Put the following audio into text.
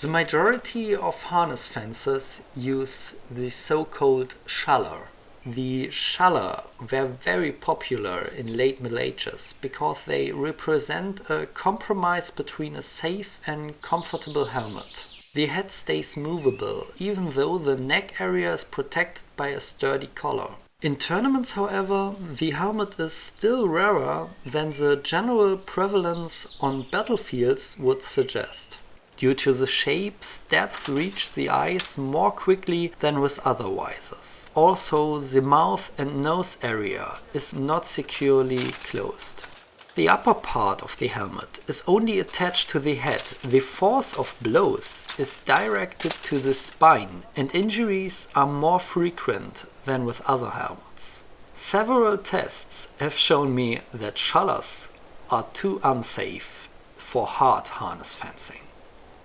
The majority of harness fencers use the so-called schaller. The schaller were very popular in late Middle Ages because they represent a compromise between a safe and comfortable helmet. The head stays movable, even though the neck area is protected by a sturdy collar. In tournaments, however, the helmet is still rarer than the general prevalence on battlefields would suggest. Due to the shape, stabs reach the eyes more quickly than with other visors. Also, the mouth and nose area is not securely closed. The upper part of the helmet is only attached to the head. The force of blows is directed to the spine and injuries are more frequent than with other helmets. Several tests have shown me that schallers are too unsafe for hard harness fencing.